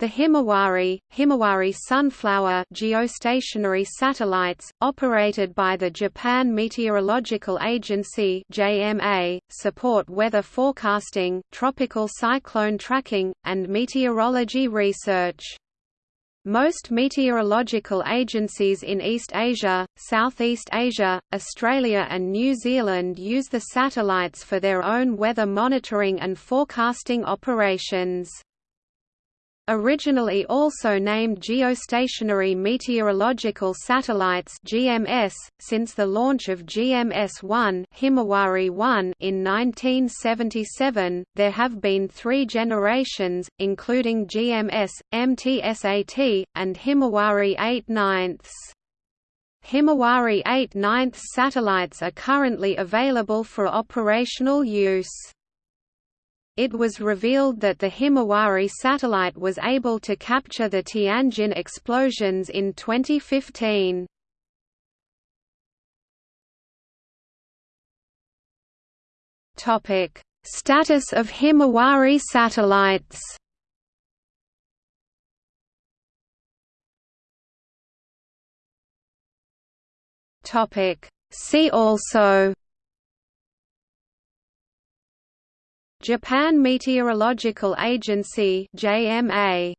The Himawari, Himawari Sunflower geostationary satellites, operated by the Japan Meteorological Agency (JMA), support weather forecasting, tropical cyclone tracking, and meteorology research. Most meteorological agencies in East Asia, Southeast Asia, Australia and New Zealand use the satellites for their own weather monitoring and forecasting operations. Originally also named Geostationary Meteorological Satellites (GMS), since the launch of GMS-1 Himawari 1 in 1977, there have been three generations, including GMS, MTSAT, and Himawari 8 9 Himawari 8 9 satellites are currently available for operational use. It was revealed that the Himawari satellite was able to capture the Tianjin explosions in 2015. Topic: Status of Himawari satellites. Topic: See also Japan Meteorological Agency JMA